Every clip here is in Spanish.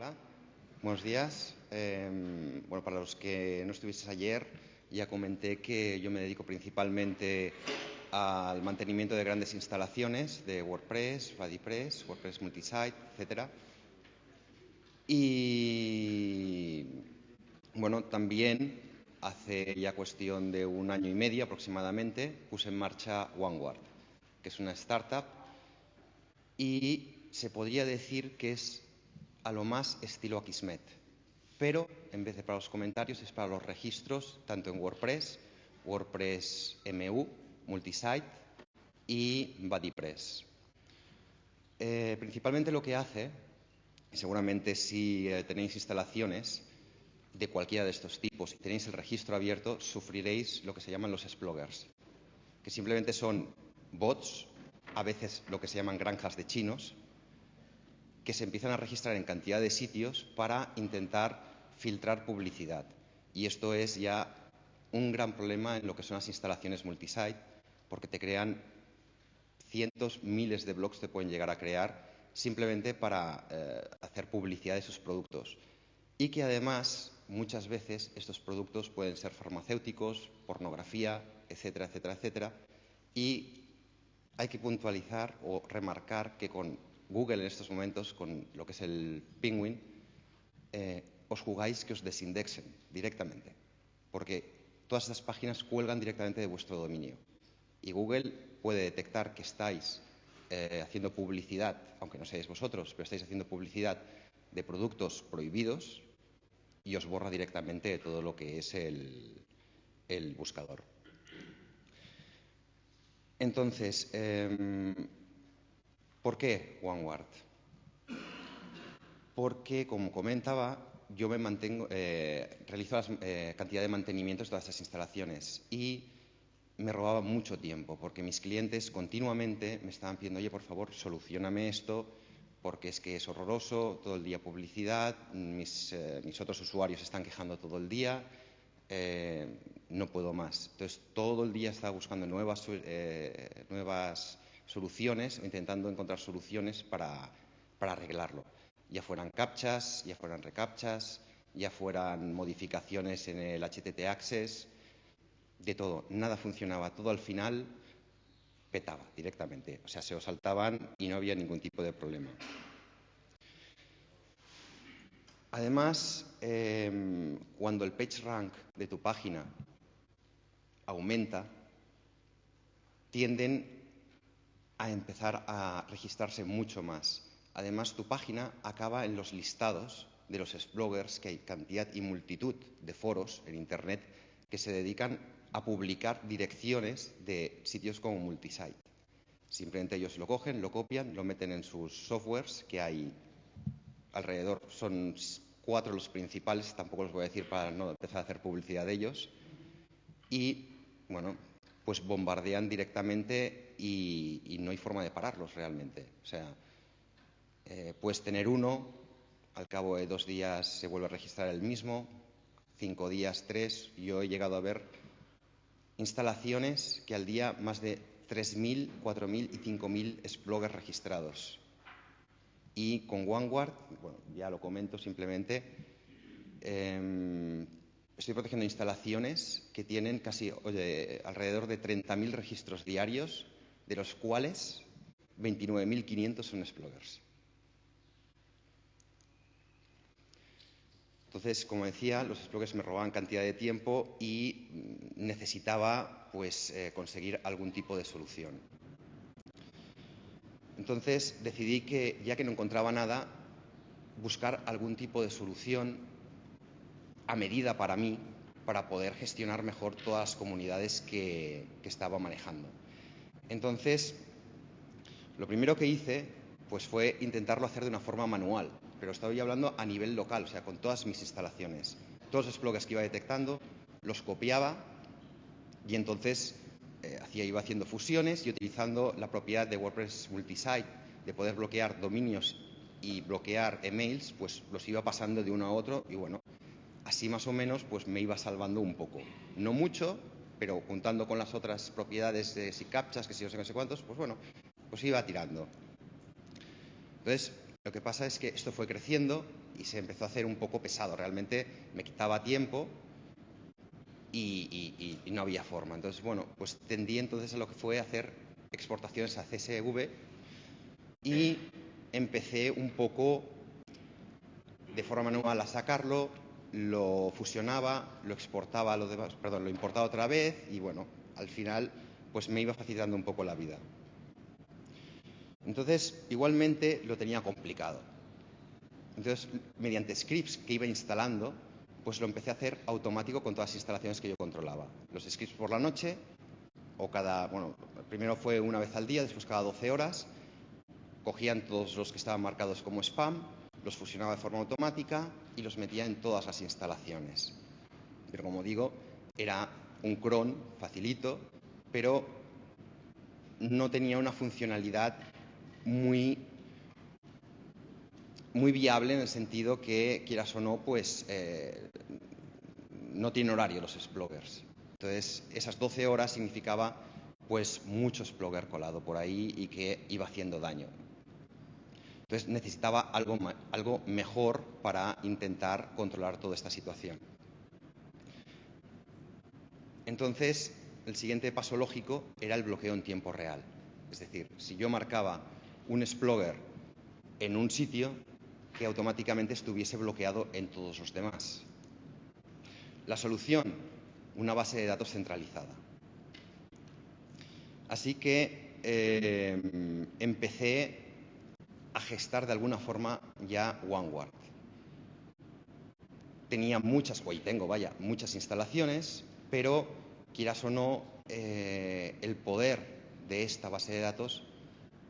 Hola, buenos días. Eh, bueno, para los que no estuvieses ayer, ya comenté que yo me dedico principalmente al mantenimiento de grandes instalaciones de WordPress, RuddyPress, WordPress Multisite, etc. Y bueno, también hace ya cuestión de un año y medio aproximadamente puse en marcha OneWard, que es una startup y se podría decir que es a lo más estilo Akismet, pero en vez de para los comentarios es para los registros, tanto en WordPress, WordPress MU, Multisite y BuddyPress. Eh, principalmente lo que hace, seguramente si eh, tenéis instalaciones de cualquiera de estos tipos y tenéis el registro abierto, sufriréis lo que se llaman los exploggers, que simplemente son bots, a veces lo que se llaman granjas de chinos, que se empiezan a registrar en cantidad de sitios para intentar filtrar publicidad. Y esto es ya un gran problema en lo que son las instalaciones multisite, porque te crean cientos, miles de blogs te pueden llegar a crear simplemente para eh, hacer publicidad de sus productos. Y que además muchas veces estos productos pueden ser farmacéuticos, pornografía, etcétera, etcétera, etcétera. Y hay que puntualizar o remarcar que con Google en estos momentos, con lo que es el Penguin, eh, os jugáis que os desindexen directamente, porque todas estas páginas cuelgan directamente de vuestro dominio. Y Google puede detectar que estáis eh, haciendo publicidad, aunque no seáis vosotros, pero estáis haciendo publicidad de productos prohibidos y os borra directamente de todo lo que es el, buscador. Entonces, em, ¿Por qué OneWard? Porque, como comentaba, yo me mantengo, eh, realizo la eh, cantidad de mantenimientos de todas estas instalaciones y me robaba mucho tiempo porque mis clientes continuamente me estaban pidiendo, oye, por favor, solucioname esto porque es que es horroroso, todo el día publicidad, mis, eh, otros usuarios están quejando todo el día, no puedo más. Entonces, todo el día estaba buscando nuevas, nuevas soluciones intentando encontrar soluciones para, arreglarlo. Ya fueran captchas, ya fueran recaptchas, ya fueran modificaciones en el HTT Access, de todo. Nada funcionaba. Todo al final petaba directamente. O sea, se os saltaban y no había ningún tipo de problema. Además, em, cuando el page rank de tu página aumenta, tienden a empezar a registrarse mucho más. Además, tu página acaba en los listados de los bloggers, que hay cantidad y multitud de foros en Internet que se dedican a publicar direcciones de sitios como Multisite. Simplemente ellos lo cogen, lo copian, lo meten en sus softwares, que hay alrededor, son cuatro los principales, tampoco los voy a decir para no empezar a hacer publicidad de ellos. Y, bueno, pues bombardean directamente y, no hay forma de pararlos realmente. O sea, eh, puedes tener uno, al cabo de dos días se vuelve a registrar el mismo, cinco días, tres. Yo he llegado a ver instalaciones que al día más de 3.000, 4.000 y 5.000 exploggers registrados. Y con OneWard, bueno, ya lo comento simplemente, em, estoy protegiendo instalaciones que tienen casi alrededor de 30.000 registros diarios, de los cuales 29.500 son exploggers. Entonces, como decía, los exploggers me robaban cantidad de tiempo y necesitaba pues, eh, conseguir algún tipo de solución. Entonces decidí que, ya que no encontraba nada, buscar algún tipo de solución a medida para mí para poder gestionar mejor todas las comunidades que, estaba manejando. Entonces, lo primero que hice pues fue intentarlo hacer de una forma manual, pero estaba hablando a nivel local, o sea, con todas mis instalaciones. Todos los blogs que iba detectando los copiaba y entonces eh, hacía, iba haciendo fusiones y utilizando la propiedad de WordPress Multisite de poder bloquear dominios y bloquear emails, pues los iba pasando de uno a otro y bueno, así más o menos pues me iba salvando un poco. No mucho, pero juntando con las otras propiedades de si captchas, que si no sé, no sé cuántos, pues bueno, pues iba tirando. Entonces, Lo que pasa es que esto fue creciendo y se empezó a hacer un poco pesado. Realmente me quitaba tiempo y, no había forma. Entonces, bueno, pues tendí entonces a lo que fue hacer exportaciones a CSV y empecé un poco de forma manual a sacarlo, lo fusionaba, lo exportaba lo demás, perdón, lo importaba otra vez y bueno, al final pues me iba facilitando un poco la vida. Entonces, igualmente lo tenía complicado. Entonces, mediante scripts que iba instalando, pues lo empecé a hacer automático con todas las instalaciones que yo controlaba. Los scripts por la noche, o cada, bueno, primero fue una vez al día, después cada 12 horas, cogían todos los que estaban marcados como spam, los fusionaba de forma automática y los metía en todas las instalaciones. Pero como digo, era un cron facilito, pero no tenía una funcionalidad muy, muy viable en el sentido que, quieras o no, pues eh, no tiene horario los explorers. Entonces, esas 12 horas significaba pues mucho explorer colado por ahí y que iba haciendo daño. Entonces necesitaba algo, algo mejor para intentar controlar toda esta situación. Entonces, el siguiente paso lógico era el bloqueo en tiempo real. Es decir, si yo marcaba un explorer en un sitio, que automáticamente estuviese bloqueado en todos los demás. La solución, una base de datos centralizada. Así que eh, empecé a gestar de alguna forma ya OneWard. Tenía muchas, o tengo, vaya, muchas instalaciones, pero quieras o no, eh, el poder de esta base de datos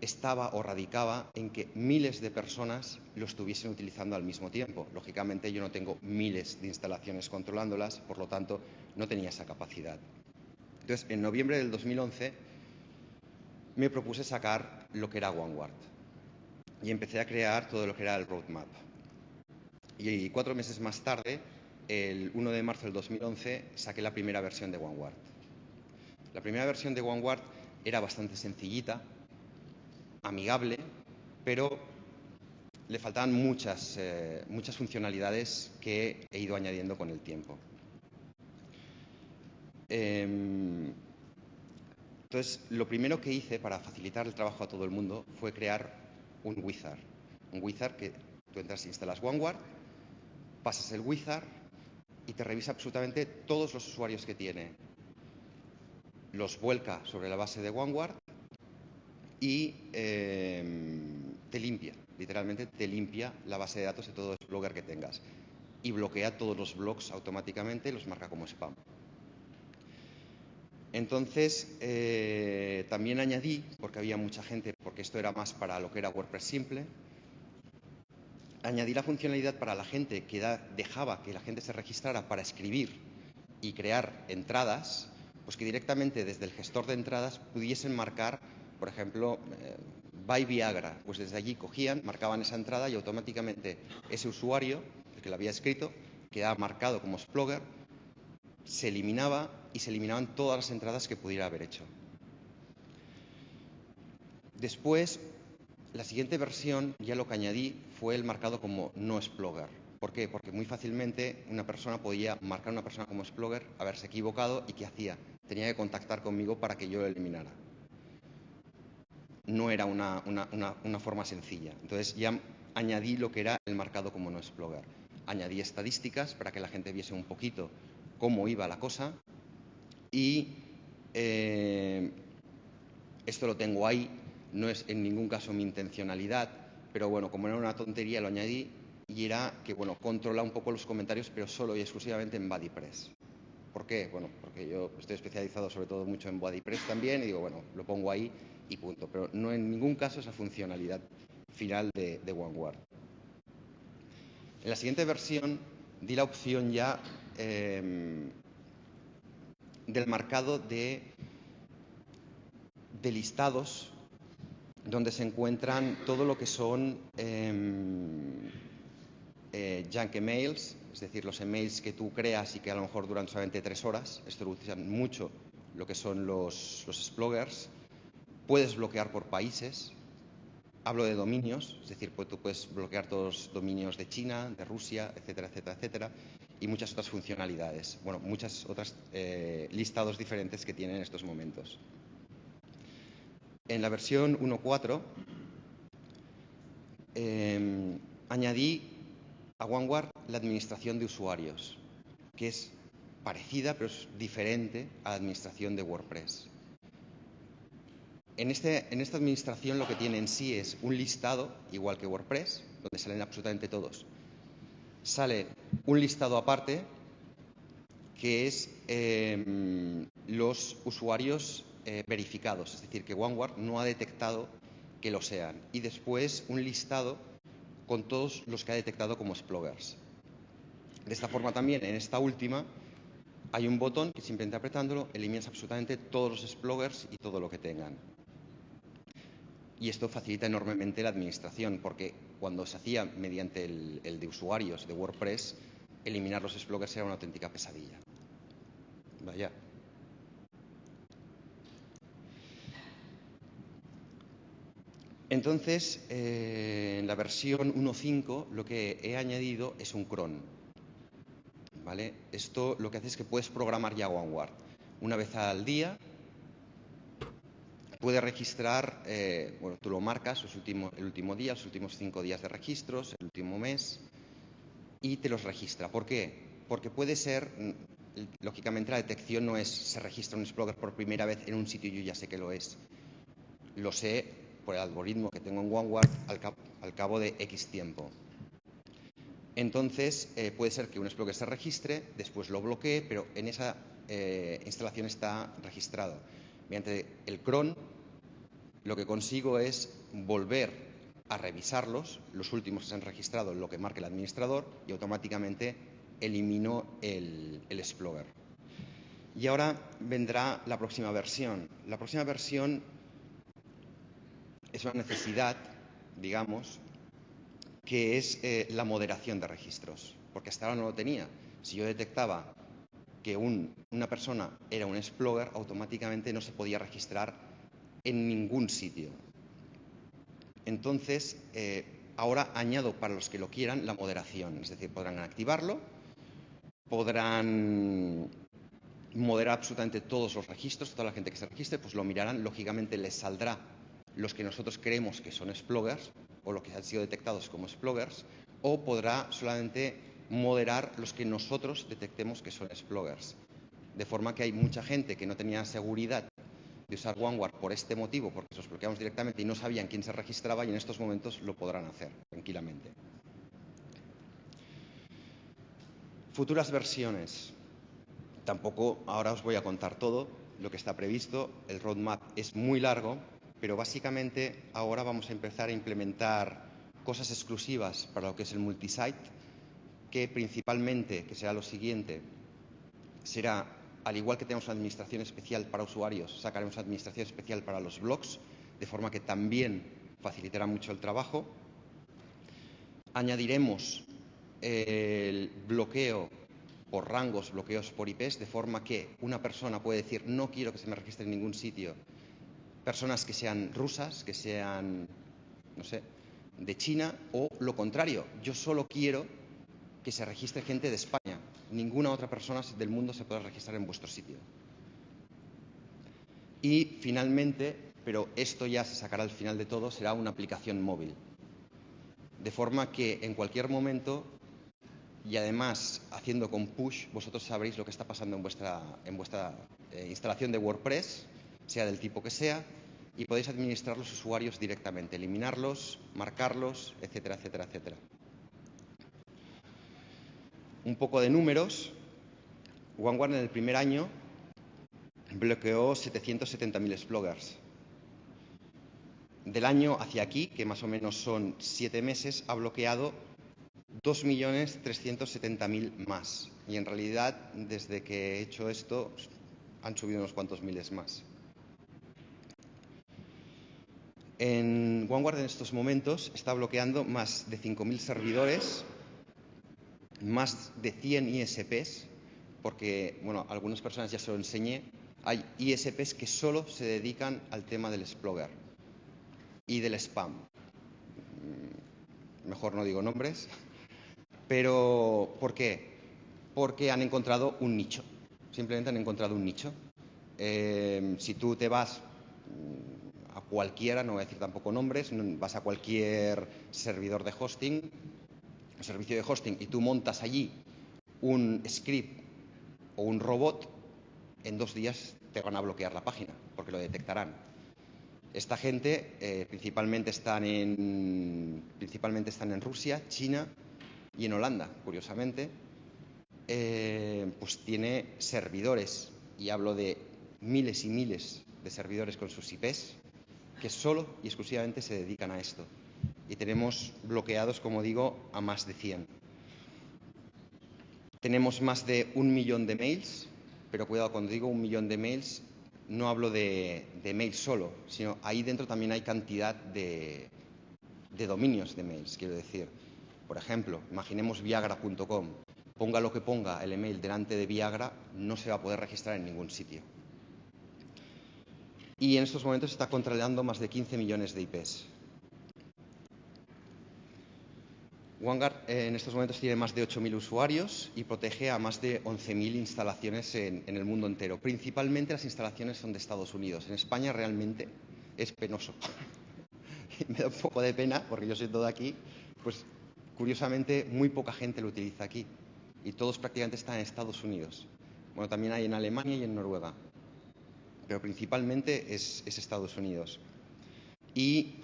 estaba o radicaba en que miles de personas lo estuviesen utilizando al mismo tiempo. Lógicamente yo no tengo miles de instalaciones controlándolas, por lo tanto no tenía esa capacidad. Entonces, en noviembre del 2011 me propuse sacar lo que era OneWard y empecé a crear todo lo que era el roadmap. Y cuatro meses más tarde, el 1 de marzo del 2011, saqué la primera versión de OneWard. La primera versión de OneWard era bastante sencillita, amigable, pero le faltaban muchas, eh, muchas funcionalidades que he ido añadiendo con el tiempo. Em, entonces, lo primero que hice para facilitar el trabajo a todo el mundo fue crear un wizard. Un wizard que tú entras e instalas OneWard, pasas el wizard y te revisa absolutamente todos los usuarios que tiene. Los vuelca sobre la base de OneWard y em, te limpia, literalmente te limpia la base de datos de todo el blogger que tengas y bloquea todos los blogs automáticamente y los marca como spam. Entonces, eh, también añadí, porque había mucha gente, porque esto era más para lo que era WordPress simple, añadí la funcionalidad para la gente que dejaba que la gente se registrara para escribir y crear entradas, pues que directamente desde el gestor de entradas pudiesen marcar, por ejemplo, eh, Buy Viagra. Pues desde allí cogían, marcaban esa entrada y automáticamente ese usuario, el que lo había escrito, quedaba marcado como Splogger, se eliminaba y se eliminaban todas las entradas que pudiera haber hecho. Después, la siguiente versión, ya lo que añadí, fue el marcado como no explorer. ¿Por qué? Porque muy fácilmente una persona podía marcar a una persona como explorer, haberse equivocado y ¿qué hacía? Tenía que contactar conmigo para que yo lo eliminara. No era una, forma sencilla. Entonces ya añadí lo que era el marcado como no explorer. Añadí estadísticas para que la gente viese un poquito cómo iba la cosa y eh, esto lo tengo ahí, no es en ningún caso mi intencionalidad, pero bueno, como era una tontería lo añadí y era que, bueno, controla un poco los comentarios, pero solo y exclusivamente en BuddyPress. ¿Por qué? Bueno, porque yo estoy especializado sobre todo mucho en BuddyPress también y digo, bueno, lo pongo ahí y punto. Pero no en ningún caso es la funcionalidad final de, de OneWard. En la siguiente versión di la opción ya Em, del marcado de, de, listados donde se encuentran todo lo que son eh, eh, junk emails, es decir, los emails que tú creas y que a lo mejor duran solamente tres horas. Esto lo utilizan mucho lo que son los, los explorers. Puedes bloquear por países. hablo de dominios, es decir, pues tú puedes bloquear todos los dominios de China, de Rusia, etcétera, etcétera, etcétera, y muchas otras funcionalidades. Bueno, muchas otras eh, listados diferentes que tienen en estos momentos. En la versión 1.4 em, añadí a OneWard la administración de usuarios, que es parecida pero es diferente a la administración de WordPress. En, este, en esta administración lo que tiene en sí es un listado, igual que WordPress, donde salen absolutamente todos. Sale un listado aparte que es em, los usuarios eh, verificados, es decir, que OneWard no ha detectado que lo sean. Y después un listado con todos los que ha detectado como explorers. De esta forma también, en esta última, hay un botón que simplemente apretándolo eliminas absolutamente todos los explorers y todo lo que tengan. Y esto facilita enormemente la administración, porque cuando se hacía mediante el, de usuarios de WordPress, eliminar los explorers era una auténtica pesadilla. Vaya. Entonces, eh, en la versión 1.5 lo que he añadido es un cron. ¿Vale? Esto lo que hace es que puedes programar ya OneWard. Una vez al día puedes registrar, eh, bueno, tú lo marcas el último día, los últimos cinco días de registros, el último mes, y te los registra. ¿Por qué? Porque puede ser, lógicamente la detección no es se registra un Explorer por primera vez en un sitio y yo ya sé que lo es. Lo sé por el algoritmo que tengo en OneWard al, cabo de X tiempo. Entonces, eh, puede ser que un Explorer se registre, después lo bloquee, pero en esa eh, instalación está registrado. Mediante el cron, lo que consigo es volver a revisarlos, los últimos que se han registrado lo que marque el administrador, y automáticamente elimino el, el Explorer. Y ahora vendrá la próxima versión. La próxima versión es una necesidad, digamos, que es eh, la moderación de registros, porque hasta ahora no lo tenía. Si yo detectaba que una persona era un explorer, automáticamente no se podía registrar en ningún sitio. Entonces, eh, ahora añado para los que lo quieran la moderación, es decir, podrán activarlo, podrán moderar absolutamente todos los registros, toda la gente que se registre, pues lo mirarán, lógicamente les saldrá los que nosotros creemos que son explorers o los que han sido detectados como explorers, o podrá solamente moderar los que nosotros detectemos que son explorers. De forma que hay mucha gente que no tenía seguridad de usar OneWard por este motivo, porque los bloqueamos directamente y no sabían quién se registraba y en estos momentos lo podrán hacer tranquilamente. Futuras versiones. Tampoco ahora os voy a contar todo lo que está previsto. El roadmap es muy largo, pero básicamente ahora vamos a empezar a implementar cosas exclusivas para lo que es el multisite, que principalmente, que será lo siguiente, será, al igual que tenemos una administración especial para usuarios, sacaremos una administración especial para los blogs, de forma que también facilitará mucho el trabajo. Añadiremos el bloqueo por rangos, bloqueos por IPs, de forma que una persona puede decir no quiero que se me registre en ningún sitio personas que sean rusas, que sean, no sé, de China o lo contrario. Yo solo quiero que se registre gente de España. Ninguna otra persona del mundo se puede registrar en vuestro sitio. Y finalmente, pero esto ya se sacará al final de todo, será una aplicación móvil. De forma que en cualquier momento y además haciendo con push, vosotros sabréis lo que está pasando en vuestra, en vuestra eh, instalación de WordPress sea del tipo que sea, y podéis administrar los usuarios directamente, eliminarlos, marcarlos, etcétera, etcétera, etcétera. Un poco de números. OneWard en el primer año bloqueó 770.000 explorers. Del año hacia aquí, que más o menos son siete meses, ha bloqueado 2.370.000 más. Y en realidad, desde que he hecho esto, han subido unos cuantos miles más. En OneWard en estos momentos está bloqueando más de 5.000 servidores, más de 100 ISPs, porque, bueno, algunas personas ya se lo enseñé, hay ISPs que solo se dedican al tema del Explorer y del spam. mejor no digo nombres, pero ¿por qué? Porque han encontrado un nicho, simplemente han encontrado un nicho. Eh, si tú te vas mm, a cualquiera, no voy a decir tampoco nombres, vas a cualquier servidor de hosting, servicio de hosting, y tú montas allí un script o un robot, en dos días te van a bloquear la página, porque lo detectarán. Esta gente eh, principalmente, están en, principalmente están en Rusia, China y en Holanda, curiosamente. Eh, pues tiene servidores, y hablo de miles y miles de servidores con sus IPs, que solo y exclusivamente se dedican a esto. Y tenemos bloqueados, como digo, a más de 100. Tenemos más de un millón de mails, pero cuidado, cuando digo un millón de mails, no hablo de, mails solo, sino ahí dentro también hay cantidad de, de dominios de mails, quiero decir. Por ejemplo, imaginemos viagra.com. Ponga lo que ponga el email delante de Viagra, no se va a poder registrar en ningún sitio. Y en estos momentos está controlando más de 15 millones de IPs. OneGuard eh, en estos momentos tiene más de 8.000 usuarios y protege a más de 11.000 instalaciones en, el mundo entero. Principalmente las instalaciones son de Estados Unidos. En España realmente es penoso. Me da un poco de pena porque yo soy todo aquí. Pues curiosamente muy poca gente lo utiliza aquí y todos prácticamente están en Estados Unidos. Bueno, también hay en Alemania y en Noruega, pero principalmente es, es Estados Unidos. Y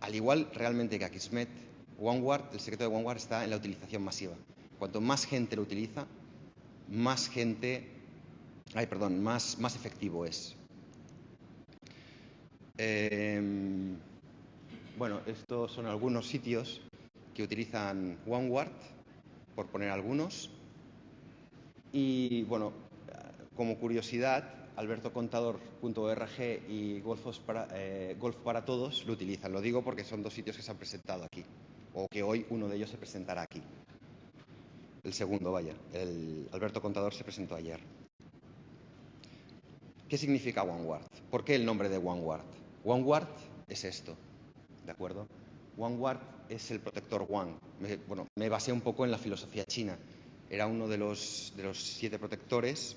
al igual realmente que Akismet, OneWard, el secreto de OneWard está en la utilización masiva. Cuanto más gente lo utiliza, más gente, ay, perdón, más, más efectivo es. Em, bueno, estos son algunos sitios que utilizan OneWard, por poner algunos. Y bueno, como curiosidad, albertocontador.org y para, eh, Golf para Todos lo utilizan. Lo digo porque son dos sitios que se han presentado aquí o que hoy uno de ellos se presentará aquí. El segundo, vaya, el Alberto Contador se presentó ayer. ¿Qué significa OneWard? ¿Por qué el nombre de OneWard? OneWard es esto, ¿de acuerdo? OneWard es el protector One. bueno, me basé un poco en la filosofía china. Era uno de los, de los siete protectores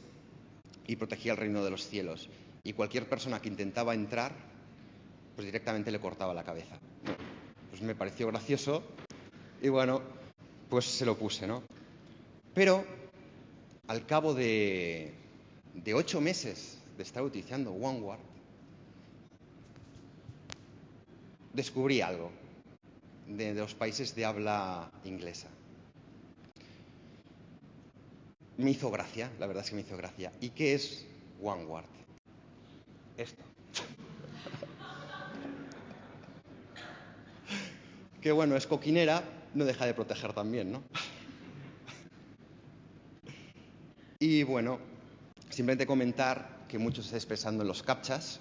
y protegía el reino de los cielos. Y cualquier persona que intentaba entrar, pues directamente le cortaba la cabeza. Pues me pareció gracioso y bueno, pues se lo puse, ¿no? Pero al cabo de, de ocho meses de estar utilizando OneWard, descubrí algo de, de los países de habla inglesa. Me hizo gracia, la verdad es que me hizo gracia. ¿Y qué es OneWard? Esto. Que bueno, es coquinera, no deja de proteger también, ¿no? y bueno, simplemente comentar que muchos se está expresando en los captchas,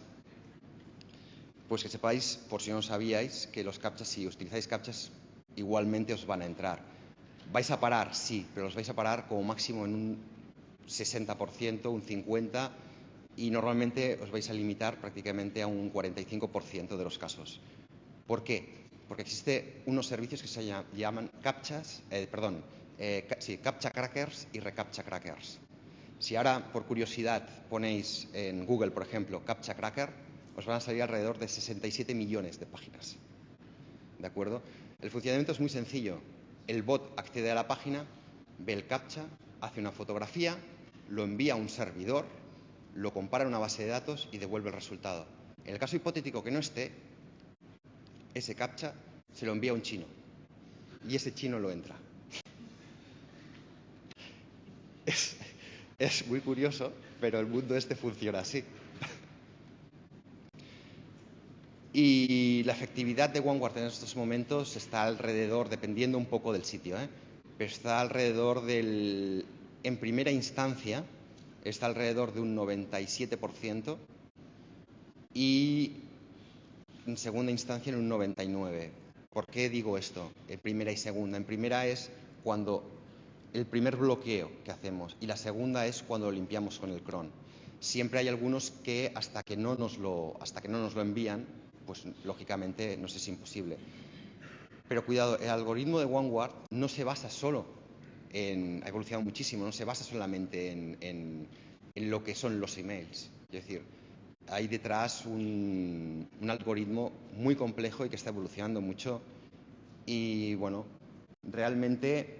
pues que sepáis, por si no sabíais, que los captchas, si utilizáis captchas, igualmente os van a entrar. ¿Vais a parar? Sí, pero los vais a parar como máximo en un 60%, un 50%, y normalmente os vais a limitar prácticamente a un 45% de los casos. ¿Por qué? Porque existen unos servicios que se llaman captchas, eh, perdón, eh, captcha crackers y recaptcha crackers. Si ahora, por curiosidad, ponéis en Google, por ejemplo, captcha cracker, os van a salir alrededor de 67 millones de páginas. ¿De acuerdo? El funcionamiento es muy sencillo. El bot accede a la página, ve el captcha, hace una fotografía, lo envía a un servidor, lo compara en una base de datos y devuelve el resultado. En el caso hipotético que no esté, ese captcha se lo envía a un chino y ese chino lo entra. Es, muy curioso, pero el mundo este funciona así. Y la efectividad de OneWard en estos momentos está alrededor, dependiendo un poco del sitio, ¿eh? pero está alrededor del, en primera instancia, está alrededor de un 97% y en segunda instancia en un 99. ¿Por qué digo esto? En primera y segunda. En primera es cuando el primer bloqueo que hacemos y la segunda es cuando lo limpiamos con el cron. Siempre hay algunos que hasta que no nos lo, hasta que no nos lo envían, pues lógicamente nos es imposible. Pero cuidado, el algoritmo de OneWard no se basa solo en, ha evolucionado muchísimo, no se basa solamente en, lo que son los emails. Es decir, hay detrás un, algoritmo muy complejo y que está evolucionando mucho. Y bueno, realmente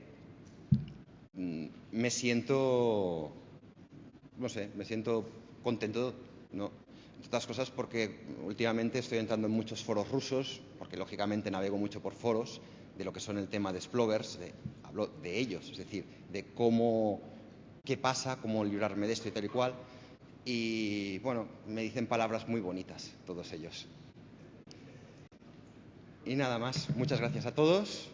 mm, me siento, no sé, me siento contento, ¿no? Otras cosas porque últimamente estoy entrando en muchos foros rusos, porque lógicamente navego mucho por foros de lo que son el tema de Splovers, hablo de ellos, es decir, de cómo, qué pasa, cómo librarme de esto y tal y cual. Y bueno, me dicen palabras muy bonitas todos ellos. Y nada más, muchas gracias a todos